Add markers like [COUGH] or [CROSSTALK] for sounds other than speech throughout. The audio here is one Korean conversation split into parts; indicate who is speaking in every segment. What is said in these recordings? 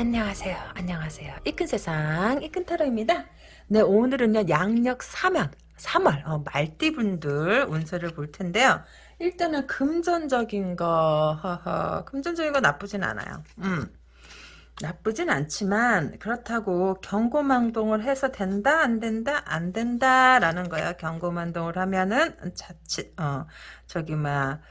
Speaker 1: 안녕하세요. 안녕하세요. 이큰 세상 이큰 타로입니다. 네 오늘은요 양력 3연 3월 어, 말띠분들 운세를 볼 텐데요. 일단은 금전적인 거 허허 금전적인 거 나쁘진 않아요. 음. 나쁘진 않지만 그렇다고 경고망동을 해서 된다 안 된다 안 된다라는 거야 경고망동을 하면은 자칫 어 저기 막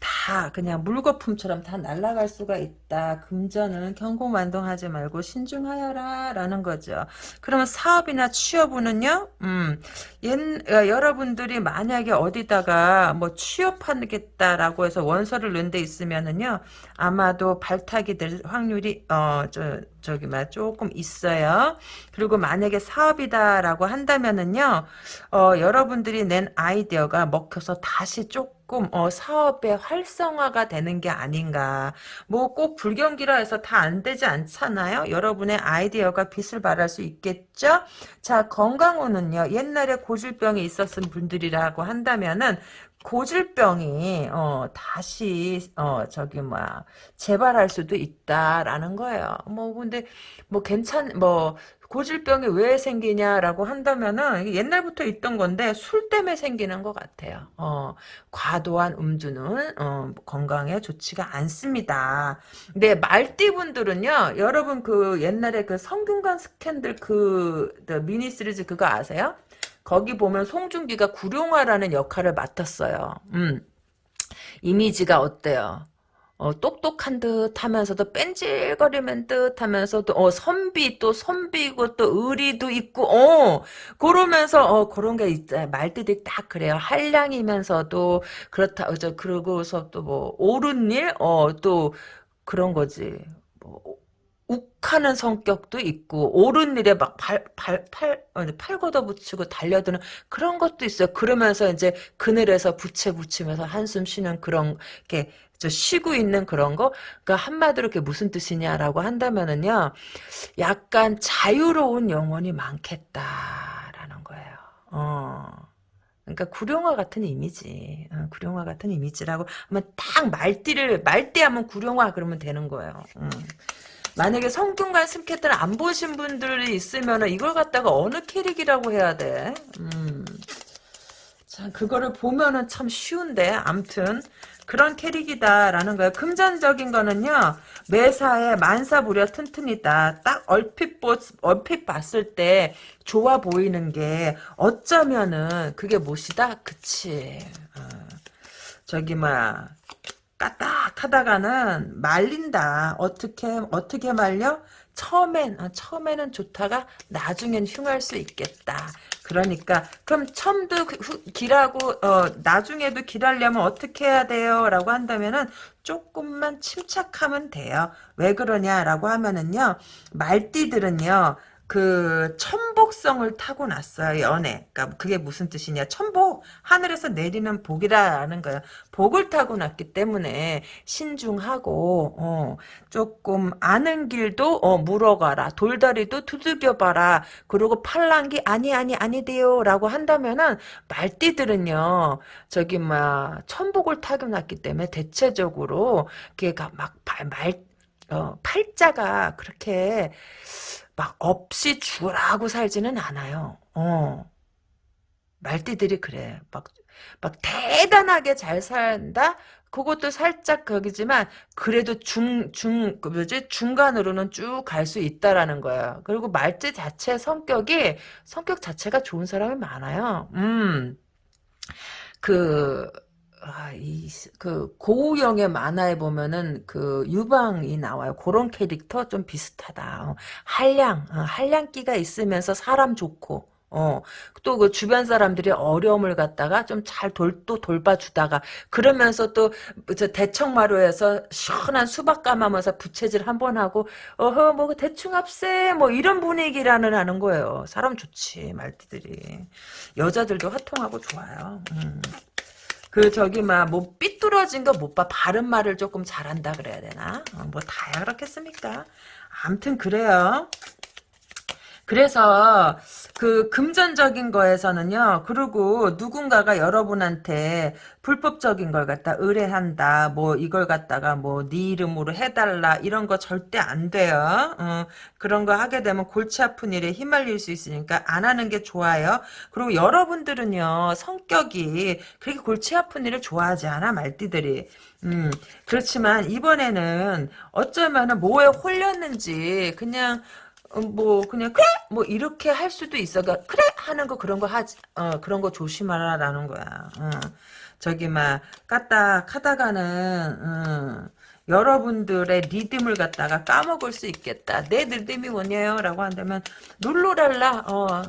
Speaker 1: 다 그냥 물거품처럼 다 날아갈 수가 있다. 금전은 경고만동하지 말고 신중하여라 라는 거죠. 그러면 사업이나 취업은요. 음, 옛, 어, 여러분들이 만약에 어디다가 뭐 취업하겠다라고 해서 원서를 넣은 데 있으면은요. 아마도 발탁이 될 확률이 어저 저기 막 조금 있어요. 그리고 만약에 사업이다라고 한다면은요. 어 여러분들이 낸 아이디어가 먹혀서 다시 조금 조금 어, 사업의 활성화가 되는 게 아닌가. 뭐 꼭 불경기라 해서 다 안 되지 않잖아요. 여러분의 아이디어가 빛을 발할 수 있겠죠. 자 건강운은요. 옛날에 고질병이 있었은 분들이라고 한다면은 고질병이 어 다시 어 저기 뭐야 재발할 수도 있다라는 거예요. 뭐 근데 뭐 괜찮 뭐 고질병이 왜 생기냐라고 한다면은 옛날부터 있던 건데 술 때문에 생기는 것 같아요. 어, 과도한 음주는 어, 건강에 좋지가 않습니다. 근데 말띠분들은요, 여러분 그 옛날에 그 성균관 스캔들 그 미니 시리즈 그거 아세요? 거기 보면 송중기가 구룡화라는 역할을 맡았어요. 음. 이미지가 어때요? 어, 똑똑한 듯 하면서도 뺀질거리는 듯 하면서도, 어, 선비, 또 선비고, 또 의리도 있고, 어, 그러면서, 어, 그런 게 있잖아요. 말들이 딱 그래요. 한량이면서도, 그렇다, 어, 저, 그러고서 또 뭐, 옳은 일? 어, 또, 그런 거지. 뭐, 욱하는 성격도 있고 옳은 일에 막 발 발팔 팔 걷어붙이고 달려드는 그런 것도 있어요. 그러면서 이제 그늘에서 부채 붙이면서 한숨 쉬는 그런 게 쉬고 있는 그런 거. 그러니까 한마디로 그게 무슨 뜻이냐라고 한다면은요. 약간 자유로운 영혼이 많겠다라는 거예요. 어. 그러니까 구룡화 같은 이미지, 어, 구룡화 같은 이미지라고 하면 딱 말띠를 말띠 하면 구룡화 그러면 되는 거예요. 음. 만약에 성균관 스케트를 안 보신 분들이 있으면 이걸 갖다가 어느 캐릭이라고 해야 돼? 음. 자, 그거를 보면은 참 쉬운데, 암튼. 그런 캐릭이다라는 거예요. 금전적인 거는요, 매사에 만사부려 튼튼이다. 딱 얼핏, 보, 얼핏 봤을 때 좋아 보이는 게 어쩌면은 그게 무엇이다? 그치. 어. 저기, 막, 까딱 하다가는 말린다. 어떻게 어떻게 말려? 처음엔 아, 처음에는 좋다가 나중엔 흉할 수 있겠다. 그러니까 그럼 처음도 그 길하고 어, 나중에도 길하려면 어떻게 해야 돼요? 라고 한다면은 조금만 침착하면 돼요. 왜 그러냐라고 하면은요. 말띠들은요. 그 천복성을 타고났어요 연애 그러니까 그게 무슨 뜻이냐. 천복 하늘에서 내리는 복이라는 거예요. 복을 타고났기 때문에 신중하고 어, 조금 아는 길도 어, 물어가라. 돌다리도 두들겨봐라. 그리고 팔랑기 아니 아니 아니돼요. 라고 한다면은 말띠들은요 저기 막 천복을 타고났기 때문에 대체적으로 걔가 막말 어, 팔자가 그렇게 막 없이 죽으라고 살지는 않아요. 어. 말띠들이 그래. 막, 막 대단하게 잘 산다? 그것도 살짝 거기지만 그래도 중, 중, 그 뭐지? 중간으로는 쭉 갈 수 있다라는 거야. 그리고 말띠 자체 성격이, 성격 자체가 좋은 사람이 많아요. 음. 그, 아, 이, 그, 고우영의 만화에 보면은, 그, 유방이 나와요. 그런 캐릭터 좀 비슷하다. 어, 한량, 어, 한량기가 있으면서 사람 좋고, 어, 또 그 주변 사람들이 어려움을 갖다가 좀 잘 돌, 또 돌봐주다가, 그러면서 또, 저 대청마루에서 시원한 수박 까마면서 부채질 한 번 하고, 어허, 뭐, 대충 합세, 뭐, 이런 분위기라는 하는 거예요. 사람 좋지, 말띠들이. 여자들도 화통하고 좋아요. 음. 그 저기 막뭐 삐뚤어진 거 못 봐. 바른 말을 조금 잘한다 그래야 되나? 어, 뭐 다야 그렇겠습니까? 암튼 그래요. 그래서 그 금전적인 거에서는요. 그리고 누군가가 여러분한테 불법적인 걸 갖다 의뢰한다. 뭐 이걸 갖다가 뭐 네 이름으로 해달라 이런 거 절대 안 돼요. 어, 그런 거 하게 되면 골치 아픈 일에 휘말릴 수 있으니까 안 하는 게 좋아요. 그리고 여러분들은요 성격이 그렇게 골치 아픈 일을 좋아하지 않아 말띠들이. 음, 그렇지만 이번에는 어쩌면은 뭐에 홀렸는지 그냥 어, 뭐 그냥 그래 뭐 이렇게 할 수도 있어. 그러니까 그래 하는 거 그런 거 하지 어 그런 거 조심하라라는 거야. 어. 저기 막 까딱 하다가는 어, 여러분들의 리듬을 갖다가 까먹을 수 있겠다. 내 리듬이 뭐냐요? 라고 한다면 룰루랄라 어,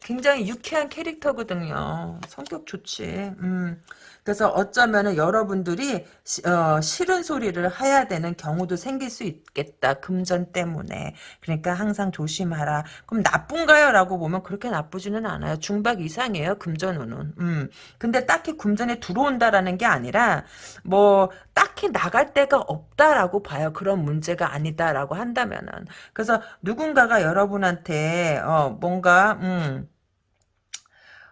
Speaker 1: 굉장히 유쾌한 캐릭터거든요. 성격 좋지. 음. 그래서 어쩌면은 여러분들이 시, 어, 싫은 소리를 해야 되는 경우도 생길 수 있겠다. 금전 때문에. 그러니까 항상 조심하라. 그럼 나쁜가요? 라고 보면 그렇게 나쁘지는 않아요. 중박 이상이에요. 금전운은. 음. 근데 딱히 금전에 들어온다라는 게 아니라 뭐 딱히 나갈 데가 없 다라고 봐요. 그런 문제가 아니다라고 한다면은. 그래서 누군가가 여러분한테 어 뭔가 음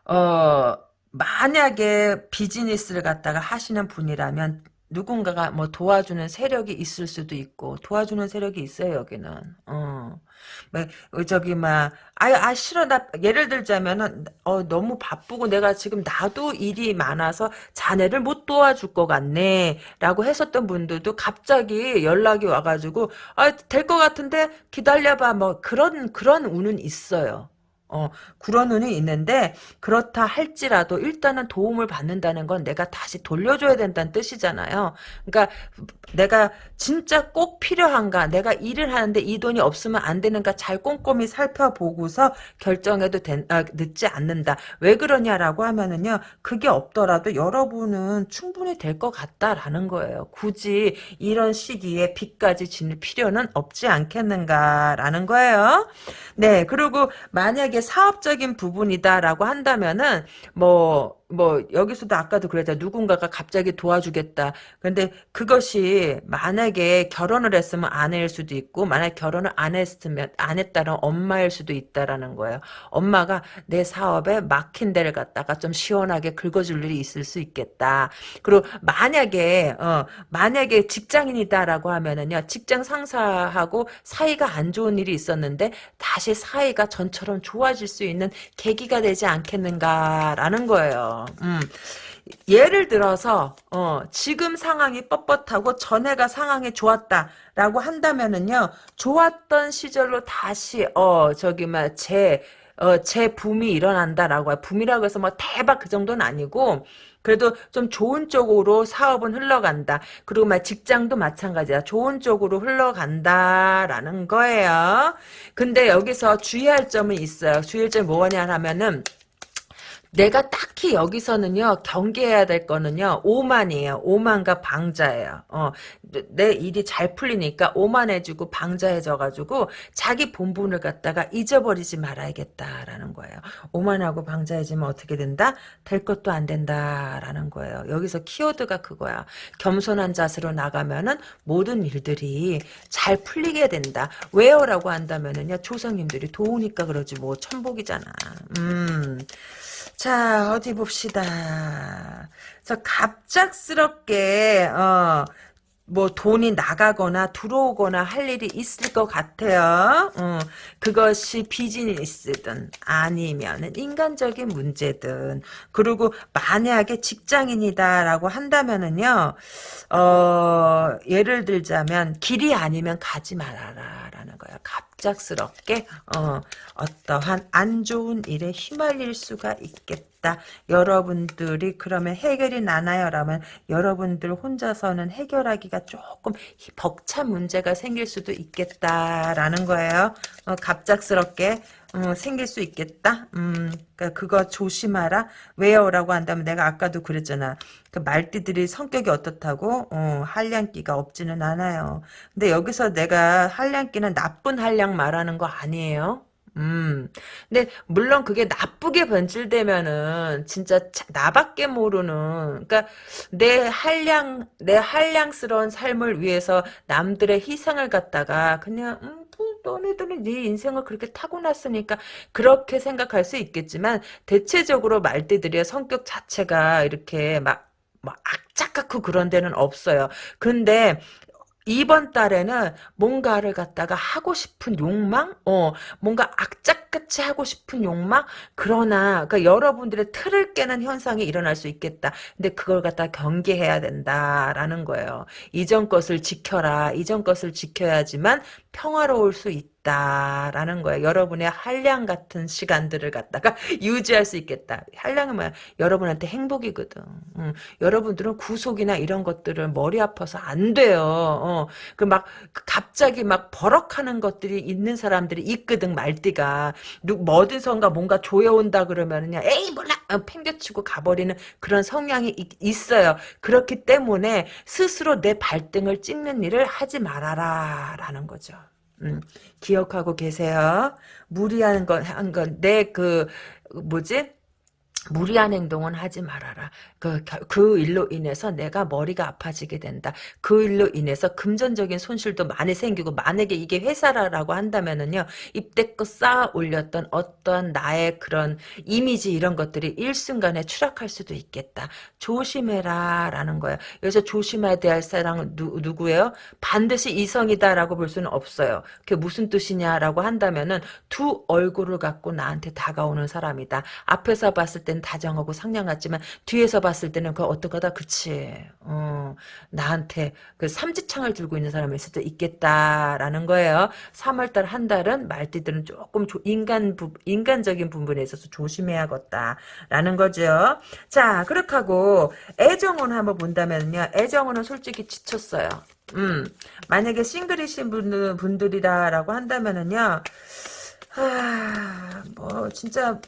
Speaker 1: 어, 만약에 비즈니스를 갖다가 하시는 분이라면 누군가가 뭐 도와주는 세력이 있을 수도 있고 도와주는 세력이 있어요 여기는 어. 뭐 어, 저기 막 아유 아 싫어 나 예를 들자면은 어 너무 바쁘고 내가 지금 나도 일이 많아서 자네를 못 도와줄 것 같네라고 했었던 분들도 갑자기 연락이 와가지고 아될것 같은데 기다려봐 뭐 그런 그런 운은 있어요. 어, 그런 운이 있는데 그렇다 할지라도 일단은 도움을 받는다는 건 내가 다시 돌려줘야 된다는 뜻이잖아요. 그러니까 내가 진짜 꼭 필요한가 내가 일을 하는데 이 돈이 없으면 안 되는가 잘 꼼꼼히 살펴보고서 결정해도 된, 아, 늦지 않는다. 왜 그러냐라고 하면은요. 그게 없더라도 여러분은 충분히 될 것 같다라는 거예요. 굳이 이런 시기에 빚까지 지닐 필요는 없지 않겠는가라는 거예요. 네 그리고 만약에 사업적인 부분이다라고 한다면은 뭐 뭐 여기서도 아까도 그랬잖아. 누군가가 갑자기 도와주겠다. 근데 그것이 만약에 결혼을 했으면 아내일 수도 있고 만약 결혼을 안 했으면 안 했다는 엄마일 수도 있다라는 거예요. 엄마가 내 사업에 막힌 데를 갖다가 좀 시원하게 긁어줄 일이 있을 수 있겠다. 그리고 만약에 어 만약에 직장인이다라고 하면은요 직장 상사하고 사이가 안 좋은 일이 있었는데 다시 사이가 전처럼 좋아질 수 있는 계기가 되지 않겠는가라는 거예요. 음. 예를 들어서 어, 지금 상황이 뻣뻣하고 전에가 상황이 좋았다라고 한다면은요 좋았던 시절로 다시 어 저기 막제 어, 제 붐이 일어난다라고 해요. 붐이라고 해서 뭐 대박 그 정도는 아니고 그래도 좀 좋은 쪽으로 사업은 흘러간다. 그리고 막 직장도 마찬가지야. 좋은 쪽으로 흘러간다라는 거예요. 근데 여기서 주의할 점은 있어요. 주의할 점이 뭐냐 하면은 내가 딱히 여기서는요 경계해야 될 거는요 오만이에요. 오만과 방자예요. 어, 내 일이 잘 풀리니까 오만해지고 방자해져가지고 자기 본분을 갖다가 잊어버리지 말아야겠다라는 거예요. 오만하고 방자해지면 어떻게 된다? 될 것도 안 된다라는 거예요. 여기서 키워드가 그거야. 겸손한 자세로 나가면은 모든 일들이 잘 풀리게 된다. 왜요 라고 한다면은요 조상님들이 도우니까 그러지 뭐 천복이잖아. 음 자, 어디 봅시다. 저 갑작스럽게, 어, 뭐 돈이 나가거나 들어오거나 할 일이 있을 것 같아요. 어, 그것이 비즈니스든 아니면 인간적인 문제든 그리고 만약에 직장인이다라고 한다면은요. 어, 예를 들자면 길이 아니면 가지 말아라라는 거야. 갑작스럽게 어, 어떠한 안 좋은 일에 휘말릴 수가 있겠 다. 여러분들이 그러면 해결이 나나요 라면 여러분들 혼자서는 해결하기가 조금 벅찬 문제가 생길 수도 있겠다라는 거예요. 어, 갑작스럽게 어, 생길 수 있겠다. 음, 그러니까 그거 조심하라. 왜요?라고 한다면 내가 아까도 그랬잖아. 그 말띠들이 성격이 어떻다고? 어, 한량기가 없지는 않아요. 근데 여기서 내가 한량기는 나쁜 한량 말하는 거 아니에요. 음. 근데 물론 그게 나쁘게 변질되면은 진짜 나밖에 모르는 그러니까 내 한량 내 한량스러운 삶을 위해서 남들의 희생을 갖다가 그냥 음, 너네들은 네 인생을 그렇게 타고났으니까 그렇게 생각할 수 있겠지만 대체적으로 말띠들의 성격 자체가 이렇게 막, 막 악착같고 그런 데는 없어요. 근데 이번 달에는 뭔가를 갖다가 하고 싶은 욕망? 어, 뭔가 악착 같이 하고 싶은 욕망? 그러나, 그러니까 여러분들의 틀을 깨는 현상이 일어날 수 있겠다. 근데 그걸 갖다 경계해야 된다라는 거예요. 이전 것을 지켜라. 이전 것을 지켜야지만 평화로울 수 있다. 라는 거예요. 여러분의 한량 같은 시간들을 갖다가 [LAUGHS] 유지할 수 있겠다. 한량은 뭐야? 여러분한테 행복이거든. 음, 여러분들은 구속이나 이런 것들을 머리 아파서 안 돼요. 어, 그 막 갑자기 막 버럭하는 것들이 있는 사람들이 있거든 말띠가 누 뭐든선가 뭔가 조여온다 그러면은요 에이 몰라 어, 팽개치고 가버리는 그런 성향이 있, 있어요. 그렇기 때문에 스스로 내 발등을 찍는 일을 하지 말아라 라는 거죠. 음, 기억하고 계세요? 무리한 건 한 건 내 그 뭐지? 무리한 행동은 하지 말아라. 그, 그 일로 인해서 내가 머리가 아파지게 된다. 그 일로 인해서 금전적인 손실도 많이 생기고, 만약에 이게 회사라고 한다면은요, 입대껏 쌓아 올렸던 어떤 나의 그런 이미지 이런 것들이 일순간에 추락할 수도 있겠다. 조심해라. 라는 거예요. 여기서 조심해야 될 사람은 누, 누구예요? 반드시 이성이다라고 볼 수는 없어요. 그게 무슨 뜻이냐라고 한다면은 두 얼굴을 갖고 나한테 다가오는 사람이다. 앞에서 봤을 땐 다정하고 상냥하지만 뒤에서 봤을 때는 그 어떡하다 그치 어, 나한테 그 삼지창을 들고 있는 사람일 수도 있겠다라는 거예요. 3월달 한 달은 말띠들은 조금 인간 부, 인간적인 부분에 있어서 조심해야겠다라는 거죠. 자 그렇게 하고 애정은 한번 본다면요. 애정은 솔직히 지쳤어요. 음, 만약에 싱글이신 분, 분들이다라고 한다면은요, 아, 뭐, 진짜,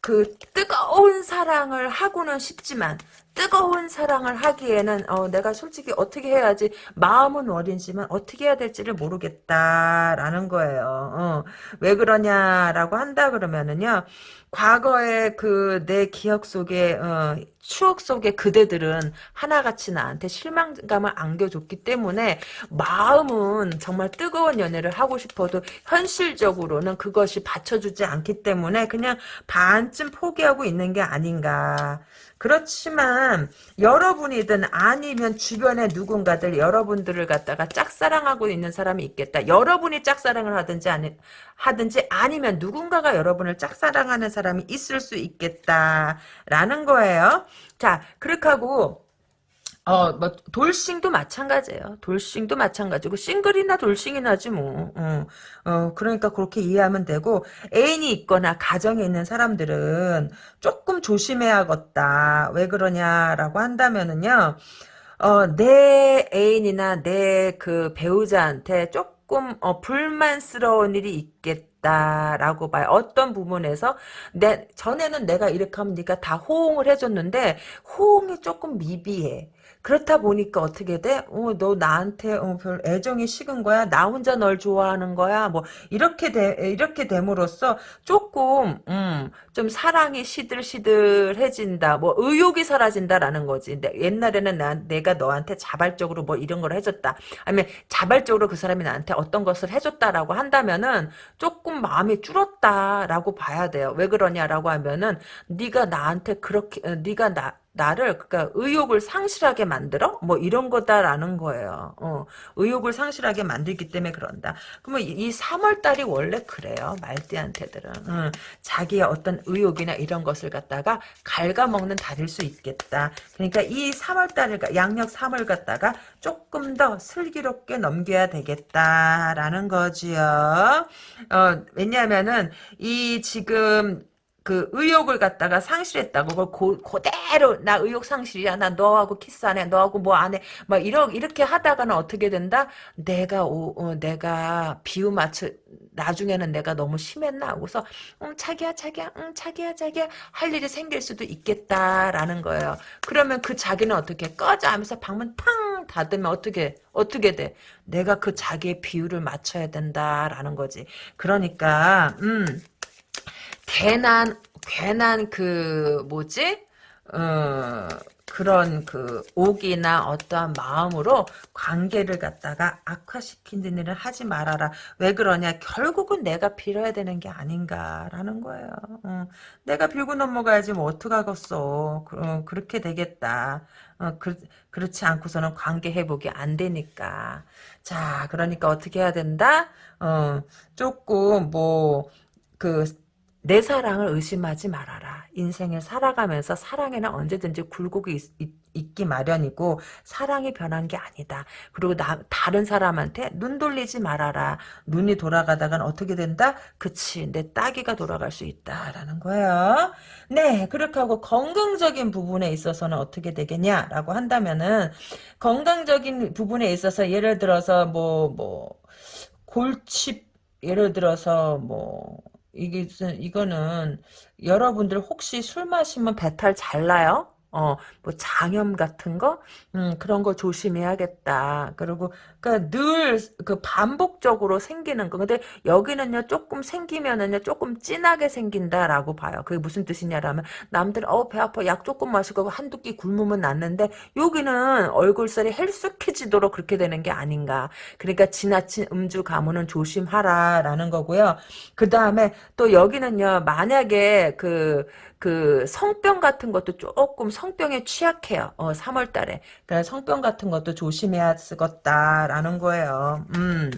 Speaker 1: 그 뜨거운 사랑을 하고는 싶지만 뜨거운 사랑을 하기에는 어, 내가 솔직히 어떻게 해야지 마음은 어린지만 어떻게 해야 될지를 모르겠다라는 거예요. 어, 왜 그러냐라고 한다 그러면은요. 과거의 그 내 기억 속에 어, 추억 속의 그대들은 하나같이 나한테 실망감을 안겨줬기 때문에 마음은 정말 뜨거운 연애를 하고 싶어도 현실적으로는 그것이 받쳐주지 않기 때문에 그냥 반쯤 포기하고 있는 게 아닌가 그렇지만 여러분이든 아니면 주변의 누군가들 여러분들을 갖다가 짝사랑하고 있는 사람이 있겠다. 여러분이 짝사랑을 하든지 아니 하든지 아니면 누군가가 여러분을 짝사랑하는 사람이 있을 수 있겠다라는 거예요. 자, 그렇게 하고 어, 뭐, 돌싱도 마찬가지예요. 돌싱도 마찬가지고, 싱글이나 돌싱이나지 뭐. 어, 어, 그러니까 그렇게 이해하면 되고, 애인이 있거나 가정에 있는 사람들은 조금 조심해야겠다. 왜 그러냐라고 한다면은요, 어, 내 애인이나 내 그 배우자한테 조금, 어, 불만스러운 일이 있겠다. 라고 봐요. 어떤 부분에서 내 전에는 내가 이렇게 하면 네가 다 호응을 해줬는데 호응이 조금 미비해. 그렇다 보니까 어떻게 돼? 어, 너 나한테 어, 별 애정이 식은 거야? 나 혼자 널 좋아하는 거야? 뭐 이렇게 돼 이렇게 됨으로써 조금 음, 좀 사랑이 시들시들해진다. 뭐 의욕이 사라진다라는 거지. 옛날에는 나, 내가 너한테 자발적으로 뭐 이런 걸 해줬다. 아니면 자발적으로 그 사람이 나한테 어떤 것을 해줬다라고 한다면은 조금 마음이 줄었다라고 봐야 돼요. 왜 그러냐라고 하면은 네가 나한테 그렇게 어, 네가 나 나를 그러니까 의욕을 상실하게 만들어 뭐 이런 거다라는 거예요. 어, 의욕을 상실하게 만들기 때문에 그런다. 그러면 이 3월 달이 원래 그래요. 말띠한테들은 음, 자기의 어떤 의욕이나 이런 것을 갖다가 갉아먹는 달일 수 있겠다. 그러니까 이 3월 달을 양력 3월 갖다가 조금 더 슬기롭게 넘겨야 되겠다라는 거지요. 어, 왜냐하면은 이 지금 그 의욕을 갖다가 상실했다고 그걸 고, 그대로 나 의욕 상실이야. 나 너하고 키스 안 해. 너하고 뭐 안 해. 막 이러 이렇게 하다가는 어떻게 된다? 내가 오, 어, 내가 비유 맞춰 나중에는 내가 너무 심했나? 하고서 응 자기야 자기야 응 자기야 자기야. 할 일이 생길 수도 있겠다라는 거예요. 그러면 그 자기는 어떻게 꺼져 하면서 방문 팡 닫으면 어떻게 어떻게 돼? 내가 그 자기의 비유를 맞춰야 된다라는 거지. 그러니까 음 괜한 괜한 그 뭐지 어 그런 그 옥이나 어떠한 마음으로 관계를 갖다가 악화시키는 일을 하지 말아라. 왜 그러냐? 결국은 내가 빌어야 되는 게 아닌가라는 거예요. 어, 내가 빌고 넘어가야지 뭐 어떡하겠어. 그, 어, 그렇게 되겠다. 어, 그, 그렇지 않고서는 관계 회복이 안 되니까. 자, 그러니까 어떻게 해야 된다? 어, 조금 뭐, 그, 내 사랑을 의심하지 말아라. 인생을 살아가면서 사랑에는 언제든지 굴곡이 있, 있, 기 마련이고 사랑이 변한 게 아니다. 그리고 나, 다른 사람한테 눈 돌리지 말아라. 눈이 돌아가다간 어떻게 된다? 그치 내 따기가 돌아갈 수 있다라는 거예요. 네 그렇게 하고 건강적인 부분에 있어서는 어떻게 되겠냐라고 한다면은 건강적인 부분에 있어서 예를 들어서 뭐뭐 뭐, 골치 예를 들어서 뭐 이게 이거는 여러분들 혹시 술 마시면 배탈 잘 나요? 어, 뭐 장염 같은 거, 음, 그런 거 조심해야겠다. 그리고 그러니까 늘 그 반복적으로 생기는 거. 근데 여기는요 조금 생기면은요 조금 진하게 생긴다라고 봐요. 그게 무슨 뜻이냐라면 남들 어배 아파 약 조금 마시고 한두 끼 굶으면 낫는데 여기는 얼굴살이 헬쑥해지도록 그렇게 되는 게 아닌가. 그러니까 지나친 음주 가무는 조심하라라는 거고요. 그 다음에 또 여기는요 만약에 그 그 성병 같은 것도 조금 성병에 취약해요. 어, 3월 달에. 그래서 성병 같은 것도 조심해야 쓰겠다라는 거예요. 음.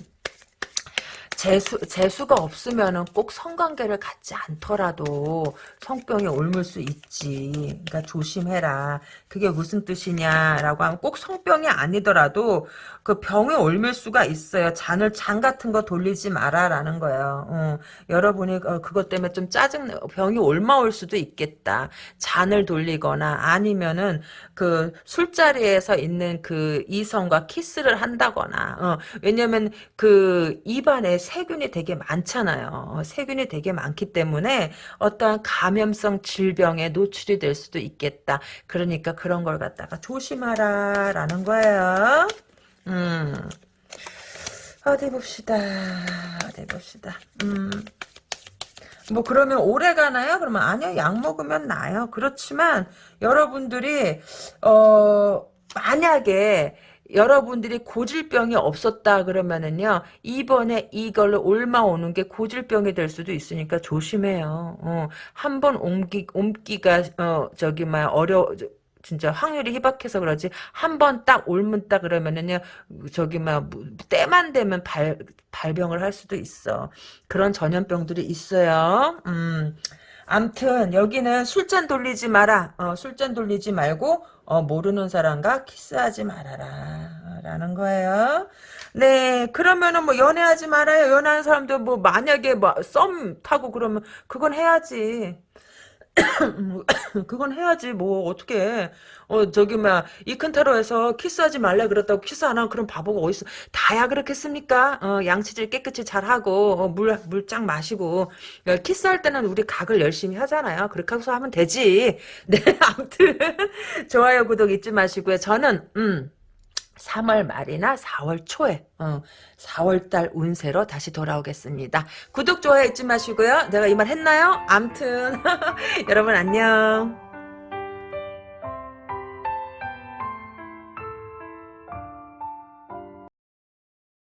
Speaker 1: 재수, 재수가 없으면은 꼭 성관계를 갖지 않더라도 성병이 옮을 수 있지. 그러니까 조심해라. 그게 무슨 뜻이냐라고 하면 꼭 성병이 아니더라도 그 병에 옮을 수가 있어요. 잔을 잔 같은 거 돌리지 마라라는 거예요. 어, 여러분이 어, 그것 때문에 좀 짜증 병이 옮아올 수도 있겠다. 잔을 돌리거나 아니면은 그 술자리에서 있는 그 이성과 키스를 한다거나 어, 왜냐면 그 입안에 세균이 되게 많잖아요. 세균이 되게 많기 때문에 어떠한 감염성 질병에 노출이 될 수도 있겠다. 그러니까 그런 걸 갖다가 조심하라 라는 거예요. 음. 어디 봅시다. 어디 봅시다. 음. 뭐 그러면 오래 가나요? 그러면 아니요. 약 먹으면 나요. 그렇지만 여러분들이 어 만약에 여러분들이 고질병이 없었다 그러면은요 이번에 이걸로 옮아오는 게 고질병이 될 수도 있으니까 조심해요. 어, 한번 옮기 옮기가 어 저기 막 어려 진짜 확률이 희박해서 그러지 한 번딱 옮은 딱 그러면은요 저기 막 때만 되면 발 발병을 할 수도 있어 그런 전염병들이 있어요. 음. 암튼 여기는 술잔 돌리지 마라. 어, 술잔 돌리지 말고 어, 모르는 사람과 키스하지 말아라. 라는 거예요. 네, 그러면은 뭐 연애하지 말아요. 연애하는 사람도 뭐 만약에 뭐 썸 타고 그러면 그건 해야지. [COUGHS] 그건 해야지 뭐 어떻게 어 저기 막 이큰타로에서 키스하지 말래 그랬다고 키스 안 하고 그런 바보가 어딨어? 다야 그렇겠습니까? 어 양치질 깨끗이 잘 하고 어, 물물 쫙 마시고. 어, 키스할 때는 우리 각을 열심히 하잖아요. 그렇게 해서 하면 되지. [LAUGHS] 네 아무튼 좋아요 구독 잊지 마시고요. 저는 음 3월 말이나 4월 초에 어, 4월달 운세로 다시 돌아오겠습니다. 구독, 좋아요 잊지 마시고요. 내가 이 말 했나요? 암튼 [LAUGHS] 여러분 안녕.